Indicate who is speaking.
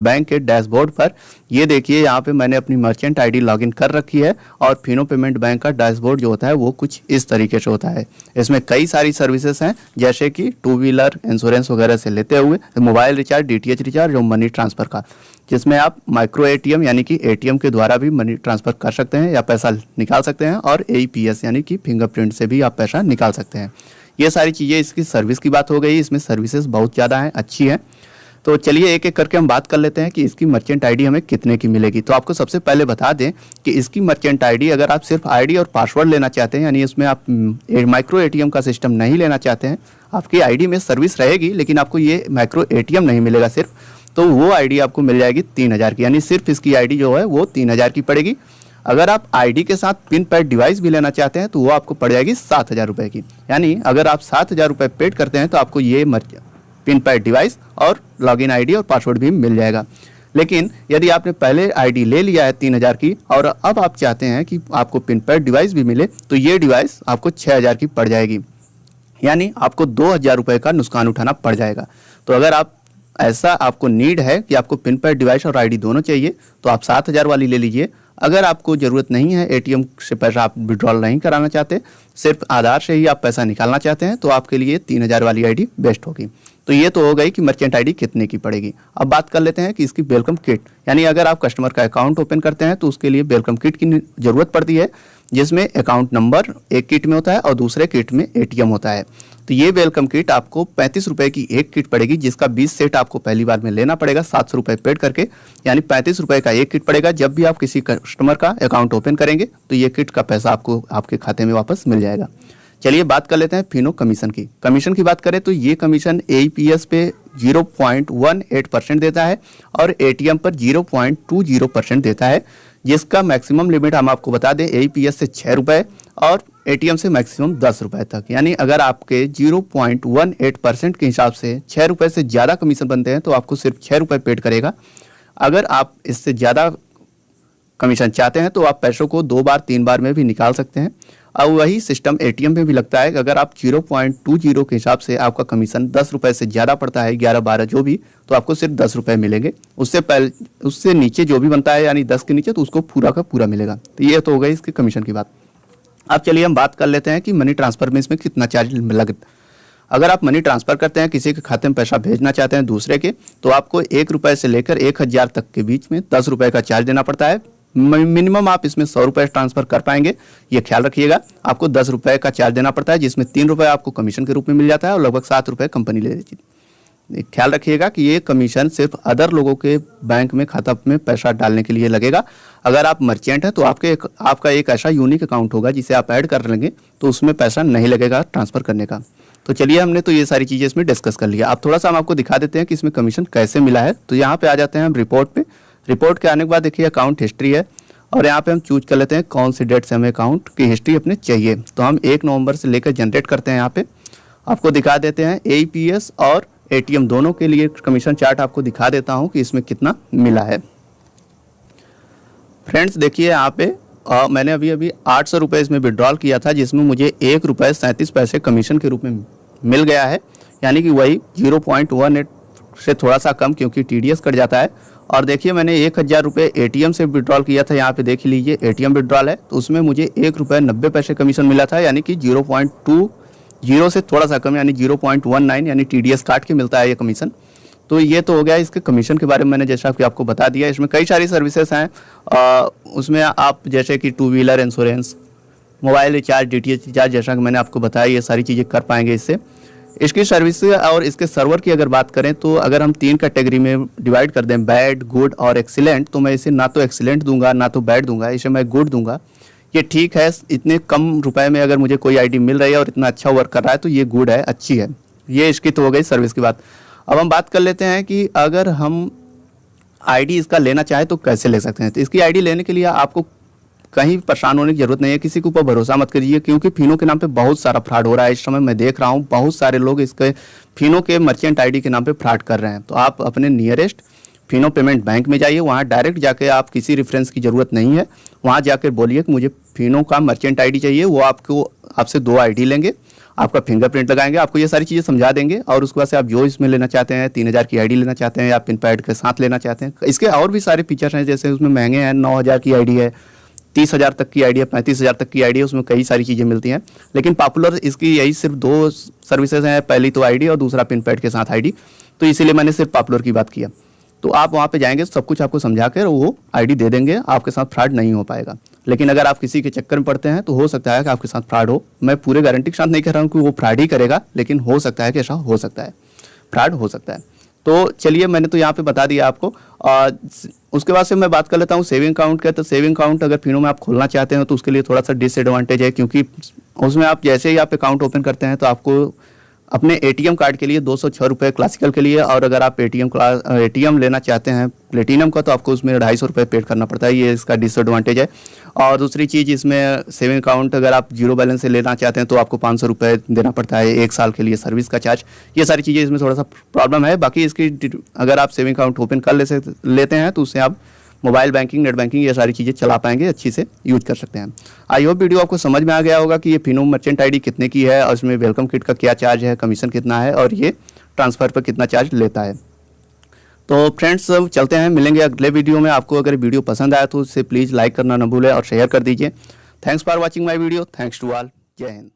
Speaker 1: Bank के dashboard पर। ये देखिए, यहाँ पे मैंने अपनी मर्चेंट आईडी लॉगिन कर रखी है और फिनो पेमेंट बैंक का डैशबोर्ड जो होता है, वो कुछ इस तरीके से होता है। इसमें कई सारी सर्विसेज़ हैं, जैसे कि टू व्हीलर इंश्योरेंस वगैरह से लेते हुए मोबाइल रिचार्ज डीटीएच रिचार्ज और मनी ट्रांसफ़र का, जिसमें आप माइक्रो एटीएम यानी कि एटीएम के द्वारा भी मनी ट्रांसफ़र कर सकते हैं या पैसा निकाल सकते हैं और ए यानी कि फिंगरप्रिंट से भी आप पैसा निकाल सकते हैं। ये सारी चीज़ें, इसकी सर्विस की बात हो गई, इसमें सर्विसेज़ बहुत ज़्यादा हैं, अच्छी हैं। तो चलिए एक एक करके हम बात कर लेते हैं कि इसकी मर्चेंट आईडी हमें कितने की मिलेगी। तो आपको सबसे पहले बता दें कि इसकी मर्चेंट आईडी अगर आप सिर्फ़ आईडी और पासवर्ड लेना चाहते हैं, यानी इसमें आप माइक्रो एटीएम का सिस्टम नहीं लेना चाहते हैं, आपकी आईडी में सर्विस रहेगी, लेकिन आपको ये माइक्रो एटीएम नहीं मिलेगा सिर्फ़ तो वो आईडी आपको मिल जाएगी तीन हज़ार की। यानी सिर्फ़ इसकी आईडी जो है, वो तीन हज़ार की पड़ेगी। अगर आप आईडी के साथ पिन पैड डिवाइस भी लेना चाहते हैं तो वो आपको पड़ जाएगी सात हज़ार रुपये की। यानी अगर आप सात हज़ार रुपये पेड करते हैं तो आपको ये पिन पैड डिवाइस और लॉगिन आईडी और पासवर्ड भी मिल जाएगा। लेकिन यदि आपने पहले आईडी ले लिया है तीन हज़ार की और अब आप चाहते हैं कि आपको पिन पैड डिवाइस भी मिले तो ये डिवाइस आपको छः हज़ार की पड़ जाएगी। यानी आपको दो हज़ार रुपये का नुकसान उठाना पड़ जाएगा। तो अगर आप, ऐसा आपको नीड है कि आपको पिन पैड डिवाइस और आईडी दोनों चाहिए तो आप सात हज़ार वाली ले लीजिए। अगर आपको ज़रूरत नहीं है एटीएम से पैसा आप विड्रॉल नहीं कराना चाहते, सिर्फ़ आधार से ही आप पैसा निकालना चाहते हैं तो आपके लिए तीन हज़ार वाली आईडी बेस्ट होगी। तो ये तो हो गई कि मर्चेंट आईडी कितने की पड़ेगी। अब बात कर लेते हैं कि इसकी वेलकम किट यानी अगर आप कस्टमर का अकाउंट ओपन करते हैं तो उसके लिए वेलकम किट की ज़रूरत पड़ती है, जिसमें अकाउंट नंबर एक किट में होता है और दूसरे किट में एटीएम होता है। तो ये वेलकम किट आपको पैंतीस रुपए की एक किट पड़ेगी, जिसका बीस सेट आपको पहली बार में लेना पड़ेगा, सात सौ रुपये पेड करके, यानी पैंतीस रुपए का एक किट पड़ेगा जब भी आप किसी कस्टमर का अकाउंट ओपन करेंगे तो ये किट का पैसा आपको आपके खाते में वापस मिल जाएगा। चलिए बात कर लेते हैं फिनो कमीशन की। कमीशन की बात करें तो ये कमीशन ए पे 0.18 परसेंट देता है और एटीएम पर 0.20 परसेंट देता है, जिसका मैक्सिमम लिमिट हम आपको बता दें ए से छः रुपये और एटीएम से मैक्सिमम दस रुपये तक। यानी अगर आपके 0.18 परसेंट के हिसाब से छः रुपये से ज़्यादा कमीशन बनते हैं तो आपको सिर्फ़ छः रुपये पेड करेगा। अगर आप इससे ज़्यादा कमीशन चाहते हैं तो आप पैसों को दो बार, तीन बार में भी निकाल सकते हैं। अब वही सिस्टम एटीएम में भी लगता है कि अगर आप ज़ीरो पॉइंट टू ज़ीरो के हिसाब से आपका कमीशन दस रुपये से ज़्यादा पड़ता है, ग्यारह बारह जो भी तो आपको सिर्फ़ दस रुपये मिलेंगे। उससे पहले, उससे नीचे जो भी बनता है, यानी दस के नीचे तो उसको पूरा का पूरा मिलेगा। तो ये तो हो गई इसके कमीशन की बात। अब चलिए हम बात कर लेते हैं कि मनी ट्रांसफ़र में इसमें कितना चार्ज लगता अगर आप मनी ट्रांसफ़र करते हैं, किसी के खाते में पैसा भेजना चाहते हैं दूसरे के तो आपको एक रुपये से लेकर एक हज़ार तक के बीच में दस रुपये का चार्ज देना पड़ता है। मिनिमम आप इसमें सौ रुपये ट्रांसफ़र कर पाएँगे। ये ख्याल रखिएगा आपको दस रुपये का चार्ज देना पड़ता है जिसमें तीन रुपये आपको कमीशन के रूप में मिल जाता है और लगभग सात रुपये कंपनी ले लेती है ख्याल रखिएगा कि ये कमीशन सिर्फ़ अदर लोगों के बैंक में खाता में पैसा डालने के लिए लगेगा। अगर आप मर्चेंट हैं तो आपके एक, आपका एक ऐसा यूनिक अकाउंट होगा जिसे आप ऐड कर लेंगे तो उसमें पैसा नहीं लगेगा ट्रांसफ़र करने का। तो चलिए हमने तो ये सारी चीज़ें इसमें डिस्कस कर लिया। आप थोड़ा सा हम आपको दिखा देते हैं कि इसमें कमीशन कैसे मिला है। तो यहाँ पे आ जाते हैं हम रिपोर्ट पे। रिपोर्ट के आने के बाद देखिए अकाउंट हिस्ट्री है और यहाँ पे हम चूज़ कर लेते हैं कौन सी डेट से हमें अकाउंट की हिस्ट्री अपने चाहिए। तो हम एक नवंबर से लेकर जनरेट करते हैं यहाँ पे। आपको दिखा देते हैं एपीएस और एटीएम दोनों के लिए कमीशन चार्ट आपको दिखा देता हूँ कि इसमें कितना मिला है। फ्रेंड्स देखिए यहाँ पे आ, मैंने अभी अभी आठ सौ रुपये इसमें विड्रॉल किया था जिसमें मुझे एक रुपये सैंतीस पैसे कमीशन के रूप में मिल गया है। यानी कि वही ज़ीरो पॉइंट वन एट से थोड़ा सा कम क्योंकि टीडीएस कट जाता है। और देखिए, मैंने एक हज़ार रुपये ए से विड्रॉल किया था। यहाँ पे देख लीजिए ए टी विड्रॉल है। तो उसमें मुझे एक रुपये नब्बे पैसे कमीशन मिला था, यानी कि ज़ीरो पॉइंट टू ज़ीरो से थोड़ा सा कम, यानी ज़ीरो पॉइंट वन नाइन यानी टी डी एस काट के मिलता है ये कमीशन तो ये तो हो गया इसके कमीशन के बारे में मैंने जैसा कि आपको बता दिया। इसमें कई सारी सर्विसेज़ हैं। उसमें आप जैसे कि two wheeler insurance mobile recharge D T recharge जैसा कि मैंने आपको बताया, ये सारी चीज़ें कर पाएँगे इससे। इसकी सर्विस और इसके सर्वर की अगर बात करें तो अगर हम तीन कैटेगरी में डिवाइड कर दें बैड गुड और एक्सीलेंट तो मैं इसे ना तो एक्सीलेंट दूँगा, ना तो बैड दूँगा, इसे मैं गुड दूँगा। ये ठीक है, इतने कम रुपए में अगर मुझे कोई आईडी मिल रही है और इतना अच्छा वर्क कर रहा है तो ये गुड है, अच्छी है। ये इसकी तो हो गई सर्विस की बात। अब हम बात कर लेते हैं कि अगर हम आईडी इसका लेना चाहें तो कैसे ले सकते हैं? तो इसकी आईडी लेने के लिए आपको कहीं परेशान होने की ज़रूरत नहीं है। किसी के ऊपर भरोसा मत करिए, क्योंकि फिनो के नाम पे बहुत सारा फ्रॉड हो रहा है। इस समय मैं देख रहा हूँ, बहुत सारे लोग इसके फिनो के मर्चेंट आईडी के नाम पे फ्रॉड कर रहे हैं। तो आप अपने नियरेस्ट फिनो पेमेंट बैंक में जाइए, वहाँ डायरेक्ट जाके आप किसी रेफरेंस की ज़रूरत नहीं है। वहाँ जाकर बोलिए कि मुझे फिनो का मर्चेंट आईडी चाहिए, वो आपको, आपसे दो आईडी लेंगे, आपका फिंगरप्रिंट लगाएँगे, आपको ये सारी चीज़ें समझा देंगे, और उसके बाद से आप जो इसमें लेना चाहते हैं, तीन हज़ार की आईडी लेना चाहते हैं, या पिन पैड के साथ लेना चाहते हैं। इसके और भी सारे फीचर्स हैं, जैसे उसमें महँगे हैं, नौ हज़ार की आईडी है तीस हज़ार तक की आईडी है पैंतीस हज़ार तक की आईडी है उसमें कई सारी चीज़ें मिलती हैं। लेकिन पॉपुलर इसकी यही सिर्फ़ दो सर्विसेज़ हैं, पहली तो आईडी और दूसरा पिन पैड के साथ आईडी तो इसीलिए मैंने सिर्फ़ पॉपुलर की बात किया तो आप वहाँ पे जाएँगे, सब कुछ आपको समझा कर वो आईडी दे देंगे, आपके साथ फ्रॉड नहीं हो पाएगा। लेकिन अगर आप किसी के चक्कर में पड़ते हैं तो हो सकता है कि आपके साथ फ्रॉड हो। मैं पूरे गारंटी के साथ नहीं कह रहा हूँ कि वो फ्रॉड ही करेगा, लेकिन हो सकता है कि ऐसा हो सकता है। फ्रॉड हो सकता है। तो चलिए मैंने तो यहाँ पे बता दिया आपको। आ, उसके बाद से मैं बात कर लेता हूँ सेविंग अकाउंट का। तो सेविंग अकाउंट अगर फिनो में आप खोलना चाहते हैं तो उसके लिए थोड़ा सा डिसएडवांटेज है क्योंकि उसमें आप जैसे ही आप अकाउंट ओपन करते हैं तो आपको अपने एटीएम कार्ड के लिए दो सौ छः रुपये क्लासिकल के लिए, और अगर आप एटीएम एटीएम लेना चाहते हैं प्लेटिनम का तो आपको उसमें ढाई सौ रुपये पेड करना पड़ता है। ये इसका डिसएडवांटेज है। और दूसरी चीज़, इसमें सेविंग अकाउंट अगर आप ज़ीरो बैलेंस से लेना चाहते हैं तो आपको पाँच सौ देना पड़ता है एक साल के लिए सर्विस का चार्ज ये सारी चीज़ें इसमें थोड़ा सा प्रॉब्लम है। बाकी इसकी अगर आप सेविंग अकाउंट ओपन कर ले लेते हैं तो उससे आप मोबाइल बैंकिंग, नेट बैंकिंग, ये सारी चीज़ें चला पाएँगे, अच्छी से यूज़ कर सकते हैं। आई होप वीडियो आपको समझ में आ गया होगा कि ये फिनो मर्चेंट आईडी कितने की है, और उसमें वेलकम किट का क्या चार्ज है, कमीशन कितना है, और ये ट्रांसफ़र पर कितना चार्ज लेता है। तो फ्रेंड्स चलते हैं, मिलेंगे अगले वीडियो में। आपको अगर वीडियो पसंद आया तो उसे प्लीज़ लाइक करना न भूलें और शेयर कर दीजिए। Thanks for watching my video. Thanks to all. जय हिंद।